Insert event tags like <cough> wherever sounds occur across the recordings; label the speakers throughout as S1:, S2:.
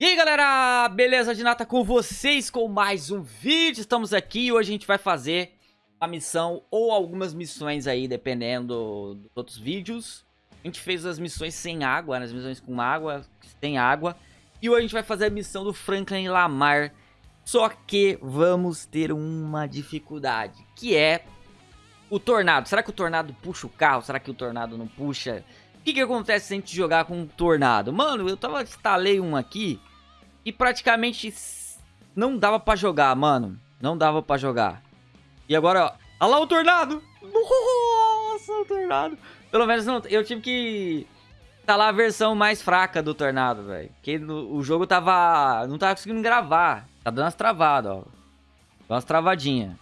S1: E aí galera, beleza de nata com vocês com mais um vídeo, estamos aqui e hoje a gente vai fazer a missão ou algumas missões aí, dependendo dos outros vídeos. A gente fez as missões sem água, né, as missões com água, sem água. E hoje a gente vai fazer a missão do Franklin Lamar, só que vamos ter uma dificuldade, que é o tornado. Será que o tornado puxa o carro? Será que o tornado não puxa? O que, que acontece se a gente jogar com um tornado? Mano, eu tava instalei um aqui e praticamente não dava pra jogar, mano. Não dava pra jogar. E agora, ó. Olha lá o tornado! Nossa, o tornado. Pelo menos não, eu tive que instalar a versão mais fraca do tornado, velho. Porque no, o jogo tava... Não tava conseguindo gravar. Tá dando umas travadas, ó. Dá umas travadinhas.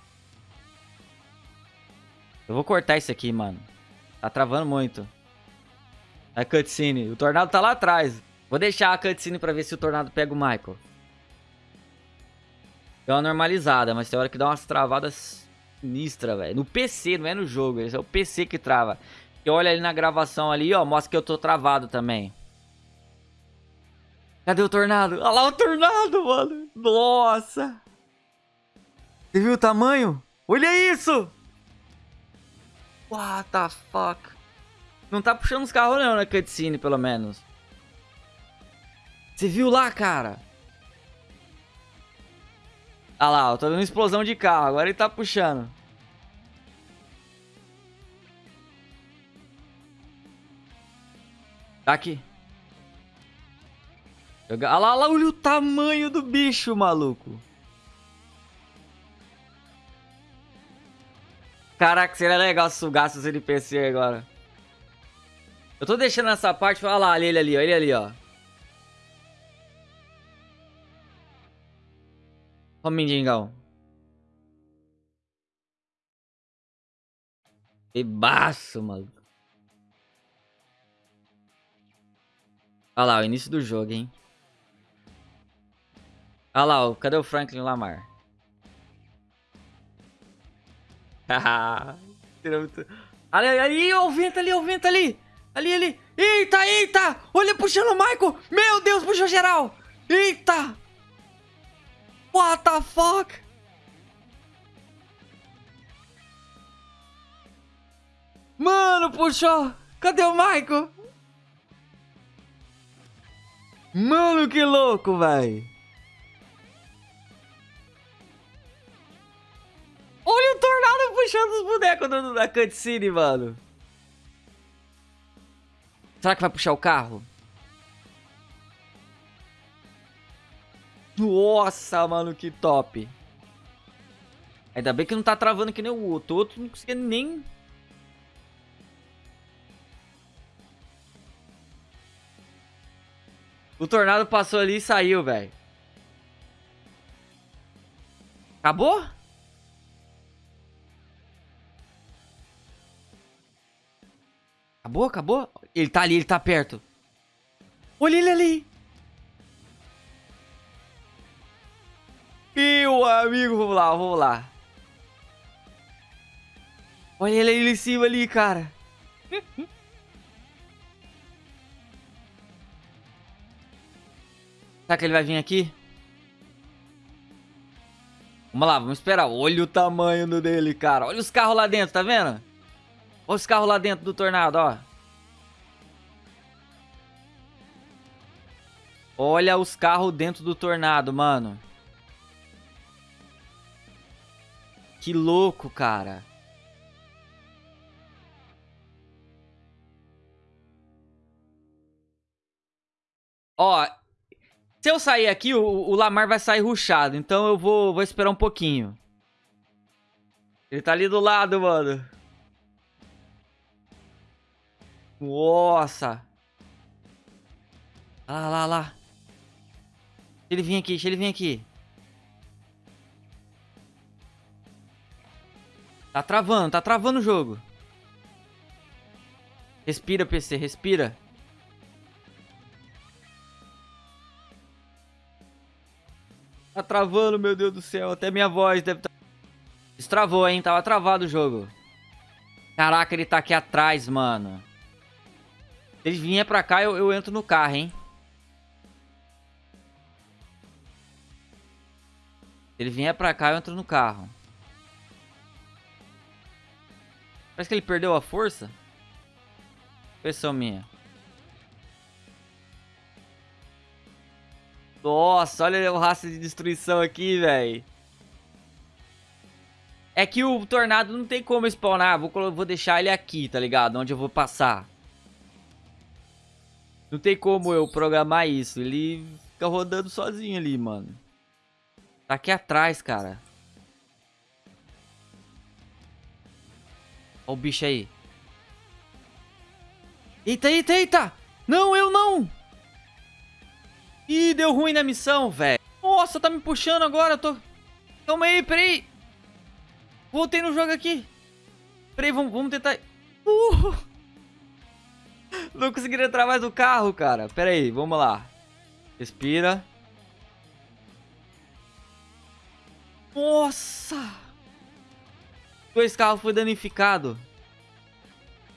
S1: Eu vou cortar isso aqui, mano. Tá travando muito. A cutscene. O tornado tá lá atrás. Vou deixar a cutscene pra ver se o tornado pega o Michael. Deu uma normalizada, mas tem hora que dá umas travadas sinistras, velho. No PC, não é no jogo. É o PC que trava. E olha ali na gravação ali, ó. Mostra que eu tô travado também. Cadê o tornado? Olha lá o tornado, mano. Nossa. Você viu o tamanho? Olha isso! What the fuck? Não tá puxando os carros não na cutscene, pelo menos. Você viu lá, cara? Ah lá, eu tô vendo explosão de carro. Agora ele tá puxando. Tá aqui. Olha lá, lá, olha o tamanho do bicho, maluco. Caraca, seria legal sugar os NPC agora. Eu tô deixando essa parte... Olha lá, ele ali, ó, ele ali, ó. Ó mendigão. Que baço, maluco. Olha lá, o início do jogo, hein. Olha lá, ó, cadê o Franklin Lamar? <laughs> ali, ali, ó, o vento ali, ó, o vento ali. Ali, ali. Eita, eita! Olha, puxando o Michael! Meu Deus, puxou geral! Eita! What the fuck? Mano, puxou. Cadê o Michael? Mano, que louco, velho. Olha o Tornado puxando os bonecos da, cutscene, mano. Será que vai puxar o carro? Nossa, mano, que top. Ainda bem que não tá travando que nem o outro. O outro não conseguia nem... O tornado passou ali e saiu, velho. Acabou? Acabou, acabou? Ele tá ali, ele tá perto. Olha ele ali. Amigo, vamos lá, vamos lá. Olha ele aí em cima ali, cara. <laughs> Será que ele vai vir aqui? Vamos lá, vamos esperar. Olha o tamanho do dele, cara. Olha os carros lá dentro, tá vendo? Olha os carros lá dentro do tornado, ó. Olha os carros dentro do tornado, mano. Que louco, cara. Ó, se eu sair aqui, o, o Lamar vai sair ruxado. Então eu vou, vou esperar um pouquinho. Ele tá ali do lado, mano. Nossa. Lá, lá, lá. Deixa ele vir aqui, deixa ele vir aqui. Tá travando, tá travando o jogo. Respira, PC, respira. Tá travando, meu Deus do céu. Até minha voz deve estar... Tá... Destravou, hein? Tava travado o jogo. Caraca, ele tá aqui atrás, mano. Se ele vier pra cá, eu, eu entro no carro, hein? Se ele vier pra cá, eu entro no carro. Parece que ele perdeu a força. Impressão minha. Nossa, olha o rastro de destruição aqui, velho. É que o tornado não tem como spawnar. Vou, vou deixar ele aqui, tá ligado? Onde eu vou passar. Não tem como eu programar isso. Ele fica rodando sozinho ali, mano. Tá aqui atrás, cara. Olha o bicho aí. Eita, eita, eita! Não, eu não! Ih, deu ruim na missão, velho. Nossa, tá me puxando agora, eu tô... Calma aí, peraí. Voltei no jogo aqui. Peraí, vamos, vamos tentar... Uh! <laughs> Não consegui entrar mais no carro, cara. Peraí, vamos lá. Respira. Nossa! Dois carros foi danificado.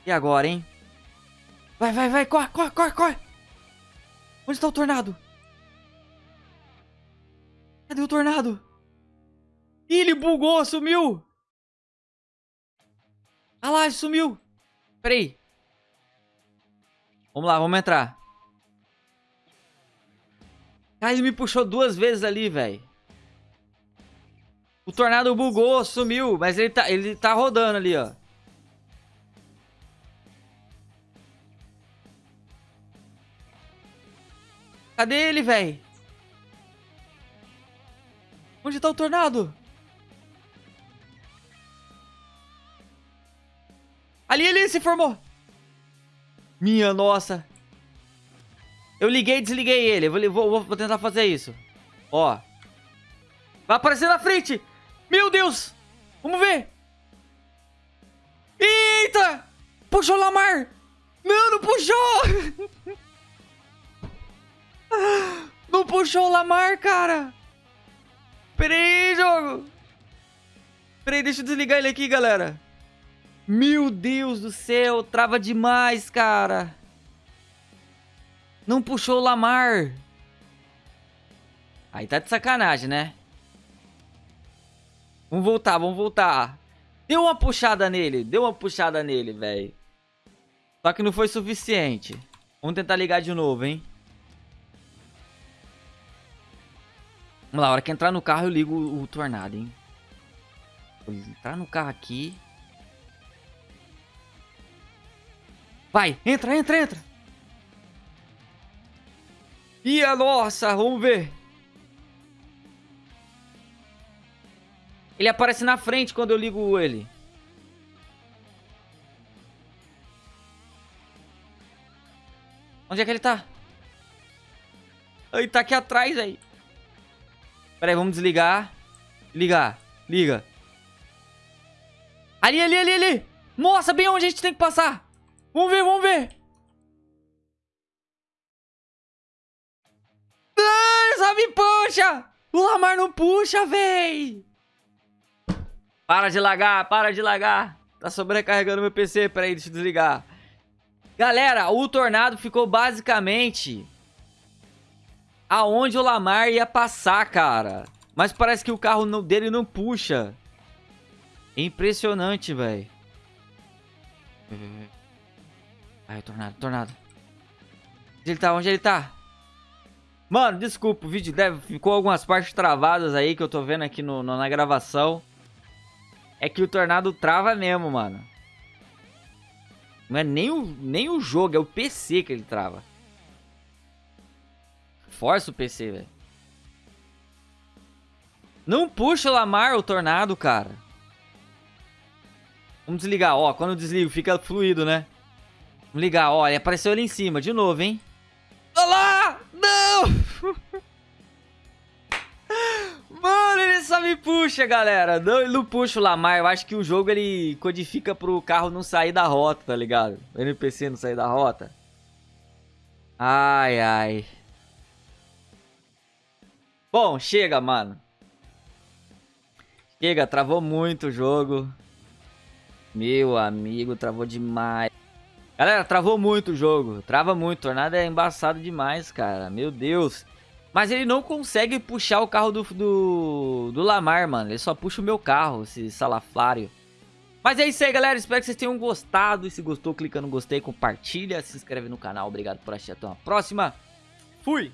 S1: E agora, hein? Vai, vai, vai, corre, corre, corre, corre! Onde está o tornado? Cadê o tornado? Ih, ele bugou, sumiu! Ah lá, ele sumiu! Peraí. Vamos lá, vamos entrar. Ah, ele me puxou duas vezes ali, velho. O tornado bugou, sumiu, mas ele tá, ele tá rodando ali, ó. Cadê ele, velho? Onde tá o tornado? Ali, ali, se formou. Minha nossa. Eu liguei e desliguei ele. Vou, vou, vou tentar fazer isso. Ó. Vai aparecer na frente. Meu Deus. Vamos ver. Eita. Puxou o Lamar. Não, não puxou. <laughs> Não puxou o Lamar, cara. Pera aí, jogo. Pera aí, deixa eu desligar ele aqui, galera. Meu Deus do céu, trava demais, cara. Não puxou o Lamar. Aí tá de sacanagem, né? Vamos voltar, vamos voltar. Deu uma puxada nele, deu uma puxada nele, velho. Só que não foi suficiente. Vamos tentar ligar de novo, hein? Vamos lá, a hora que entrar no carro eu ligo o, o tornado, hein? Vou entrar no carro aqui. Vai, entra, entra, entra. Ih, nossa, vamos ver. Ele aparece na frente quando eu ligo ele. Onde é que ele tá? Ele tá aqui atrás aí. Pera aí, vamos desligar. Ligar. Liga. Ali, ali, ali, ali. Nossa, bem onde a gente tem que passar. Vamos ver, vamos ver. Ai, só me puxa. O Lamar não puxa, véi. Para de lagar, para de lagar. Tá sobrecarregando meu PC. Pera aí, deixa eu desligar. Galera, o Tornado ficou basicamente aonde o Lamar ia passar, cara. Mas parece que o carro dele não puxa. É impressionante, velho. Ai, tornado, tornado. Onde ele tá? Onde ele tá? Mano, desculpa, o vídeo deve, ficou algumas partes travadas aí que eu tô vendo aqui no, no, na gravação. É que o tornado trava mesmo, mano. Não é nem o, nem o jogo, é o PC que ele trava. Força o PC, velho. Não puxa o Lamar, o tornado, cara. Vamos desligar, ó. Quando eu desligo, fica fluido, né? Vamos ligar, ó. Ele apareceu ali em cima, de novo, hein? Olha lá! Não! Me puxa, galera. Não, ele não puxa o Lamar. Eu acho que o jogo, ele codifica pro carro não sair da rota, tá ligado? O NPC não sair da rota. Ai, ai. Bom, chega, mano. Chega, travou muito o jogo. Meu amigo, travou demais. Galera, travou muito o jogo. Trava muito. Tornado é embaçado demais, cara. Meu Deus. Mas ele não consegue puxar o carro do, do, do Lamar, mano. Ele só puxa o meu carro, esse salaflário. Mas é isso aí, galera. Espero que vocês tenham gostado. E se gostou, clica no gostei, compartilha, se inscreve no canal. Obrigado por assistir. Até uma próxima. Fui!